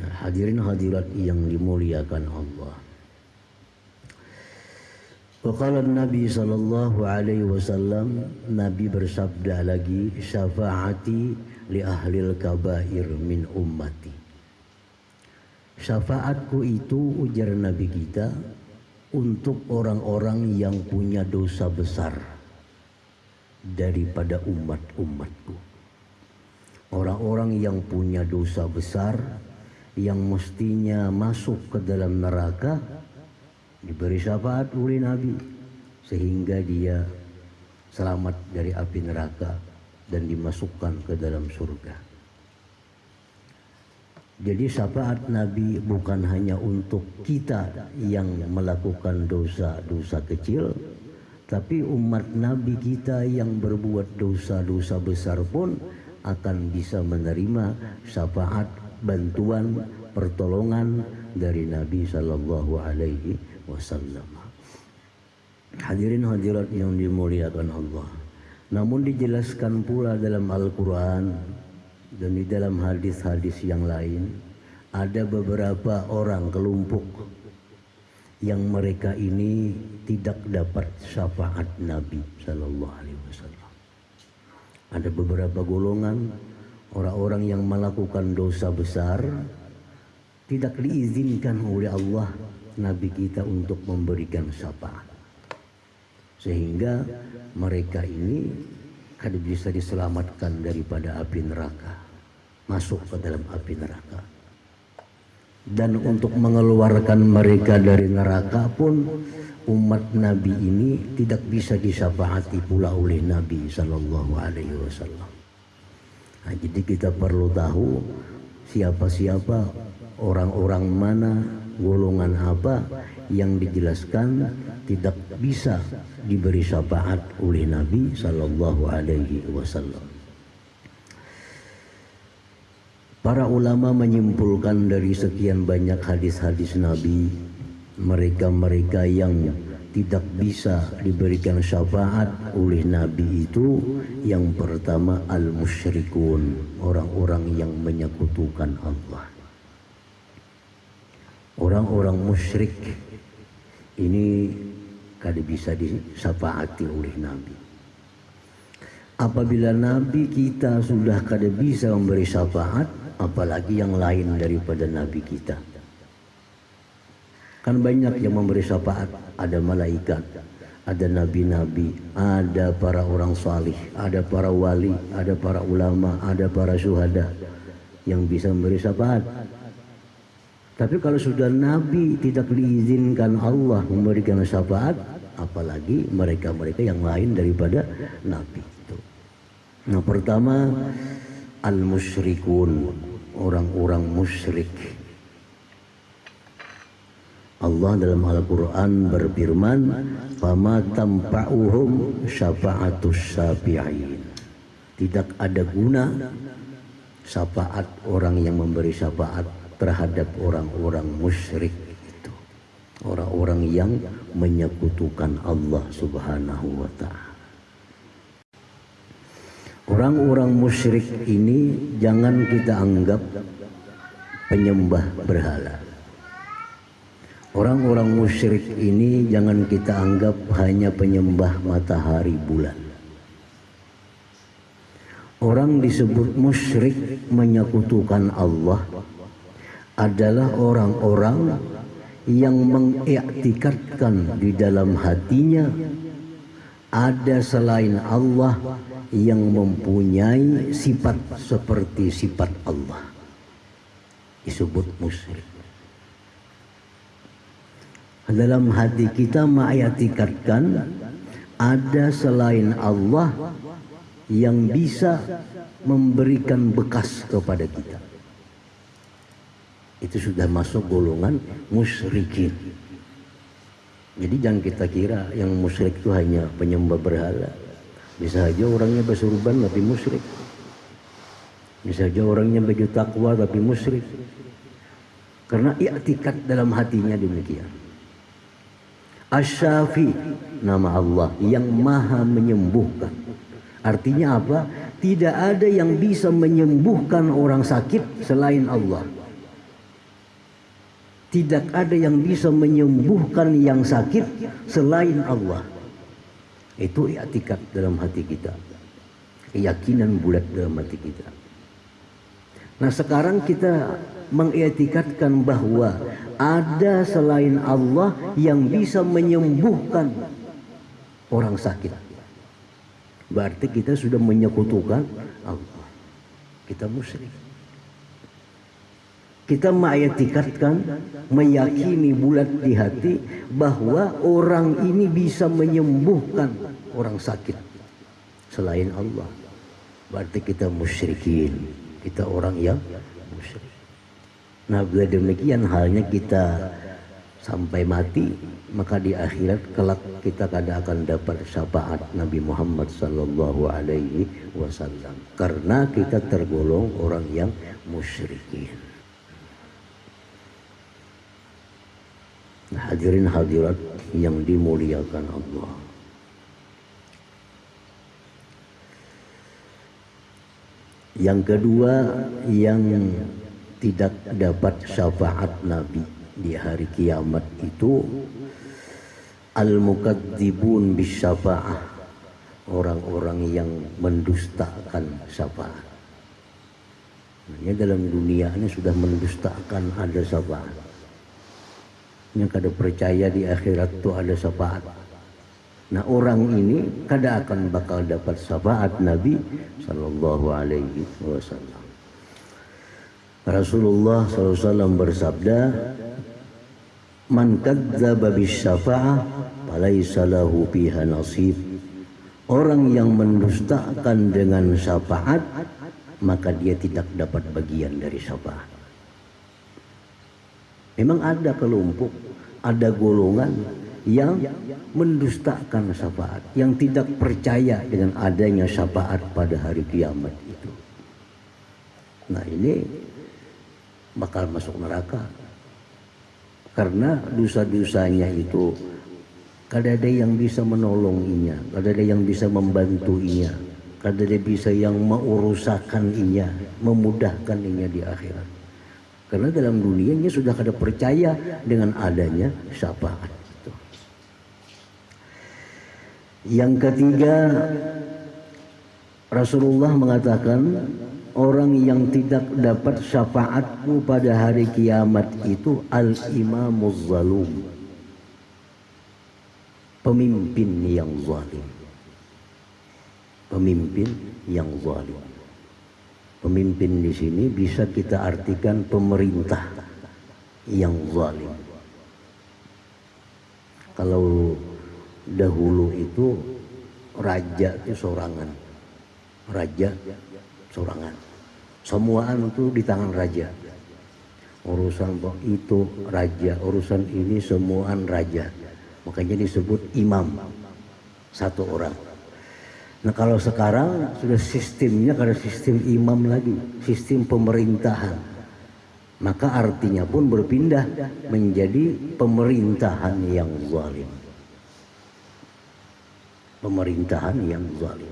Hadirin hadirat yang dimuliakan Allah. Waqala Nabi sallallahu alaihi wasallam Nabi bersabda lagi syafaati li ahlil kabair min ummati. Syafaatku itu ujar Nabi kita untuk orang-orang yang punya dosa besar daripada umat-umatku. Orang-orang yang punya dosa besar yang mestinya masuk ke dalam neraka diberi syafaat oleh Nabi sehingga dia selamat dari api neraka dan dimasukkan ke dalam surga. Jadi syafaat Nabi bukan hanya untuk kita yang melakukan dosa-dosa kecil, tapi umat Nabi kita yang berbuat dosa-dosa besar pun akan bisa menerima syafaat, bantuan, pertolongan dari Nabi Shallallahu Alaihi wasallam. Hadirin hadirat yang dimuliakan Allah. Namun dijelaskan pula dalam Al-Quran dan di dalam hadis-hadis yang lain ada beberapa orang kelompok yang mereka ini tidak dapat syafaat Nabi Shallallahu Alaihi Wasallam. Ada beberapa golongan orang-orang yang melakukan dosa besar tidak diizinkan oleh Allah Nabi kita untuk memberikan syafaat. Sehingga mereka ini kada bisa diselamatkan daripada api neraka. Masuk ke dalam api neraka. Dan untuk mengeluarkan mereka dari neraka pun umat Nabi ini tidak bisa disyafaati pula oleh Nabi Shallallahu Alaihi Wasallam. Nah, jadi kita perlu tahu siapa-siapa orang-orang mana golongan apa yang dijelaskan tidak bisa diberi syafaat oleh Nabi Sallallahu Alaihi Wasallam. Para ulama menyimpulkan dari sekian banyak hadis-hadis Nabi, mereka-mereka yang tidak bisa diberikan syafaat oleh Nabi itu yang pertama al-musyrikun, orang-orang yang menyekutukan Allah orang-orang musyrik ini kada bisa disafaati oleh Nabi. Apabila Nabi kita sudah kada bisa memberi syafaat, apalagi yang lain daripada Nabi kita. Kan banyak yang memberi syafaat, ada malaikat, ada nabi-nabi, ada para orang salih, ada para wali, ada para ulama, ada para syuhada yang bisa memberi syafaat. Tapi kalau sudah Nabi tidak diizinkan Allah memberikan syafaat, apalagi mereka-mereka yang lain daripada Nabi. Nah pertama al-musyrikun, orang-orang musyrik. Allah dalam Al-Quran berfirman, "Fama tampa'uhum syafa'atus syafi'in." Tidak ada guna syafaat orang yang memberi syafaat terhadap orang-orang musyrik itu. Orang-orang yang menyekutukan Allah Subhanahu wa taala. Orang-orang musyrik ini jangan kita anggap penyembah berhala orang-orang musyrik ini jangan kita anggap hanya penyembah matahari bulan. Orang disebut musyrik menyekutukan Allah adalah orang-orang yang mengiktikadkan di dalam hatinya ada selain Allah yang mempunyai sifat seperti sifat Allah. Disebut musyrik dalam hati kita mengiktikadkan ada selain Allah yang bisa memberikan bekas kepada kita itu sudah masuk golongan musyrikin. Jadi jangan kita kira yang musyrik itu hanya penyembah berhala. Bisa saja orangnya bersurban tapi musyrik. Bisa saja orangnya baju takwa tapi musyrik. Karena i'tikat dalam hatinya demikian. Asyafi nama Allah yang maha menyembuhkan. Artinya apa? Tidak ada yang bisa menyembuhkan orang sakit selain Allah. tidak ada yang bisa menyembuhkan yang sakit selain Allah. Itu i'tikad dalam hati kita. Keyakinan bulat dalam hati kita. Nah sekarang kita mengiktikadkan bahwa ada selain Allah yang bisa menyembuhkan orang sakit. Berarti kita sudah menyekutukan Allah. Kita musyrik kita mengayatikatkan, meyakini bulat di hati bahwa orang ini bisa menyembuhkan orang sakit selain Allah. Berarti kita musyrikin, kita orang yang musyrik. Nah, bila demikian halnya kita sampai mati, maka di akhirat kelak kita kada akan dapat syafaat Nabi Muhammad sallallahu alaihi wasallam karena kita tergolong orang yang musyrikin. Hadirin hadirat yang dimuliakan Allah. Yang kedua yang tidak dapat syafaat Nabi di hari kiamat itu al-mukadzibun bisyafa'ah orang-orang yang mendustakan syafaat. Ini dalam dunia ini sudah mendustakan ada syafaat yang kada percaya di akhirat itu ada syafaat. Nah orang ini kada akan bakal dapat syafaat Nabi Sallallahu Alaihi Wasallam. Rasulullah SAW bersabda, Man kadzdzaba bisyafa'ah falaysa lahu fiha nasib. Orang yang mendustakan dengan syafaat maka dia tidak dapat bagian dari syafaat. Memang ada kelompok, ada golongan yang mendustakan syafaat, yang tidak percaya dengan adanya syafaat pada hari kiamat itu. Nah ini bakal masuk neraka. Karena dosa-dosanya itu kada ada yang bisa menolonginya, kada ada yang bisa membantuinya, kada ada bisa yang mengurusakan inya, memudahkan inya di akhirat. Karena dalam dunianya sudah kada percaya dengan adanya syafaat. Yang ketiga, Rasulullah mengatakan orang yang tidak dapat syafaatku pada hari kiamat itu al-imamuz zalum. Pemimpin yang zalim. Pemimpin yang zalim. Pemimpin di sini bisa kita artikan pemerintah yang zalim. Kalau dahulu itu raja itu sorangan. Raja sorangan. Semuaan itu di tangan raja. Urusan itu raja, urusan ini semuaan raja. Makanya disebut imam. Satu orang. Nah kalau sekarang sudah sistemnya karena sistem imam lagi, sistem pemerintahan. Maka artinya pun berpindah menjadi pemerintahan yang zalim. Pemerintahan yang zalim.